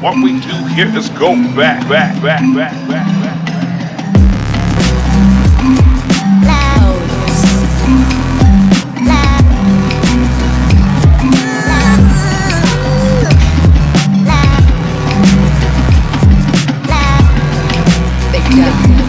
What we do here is go back, back, back, back, back, back. Yeah.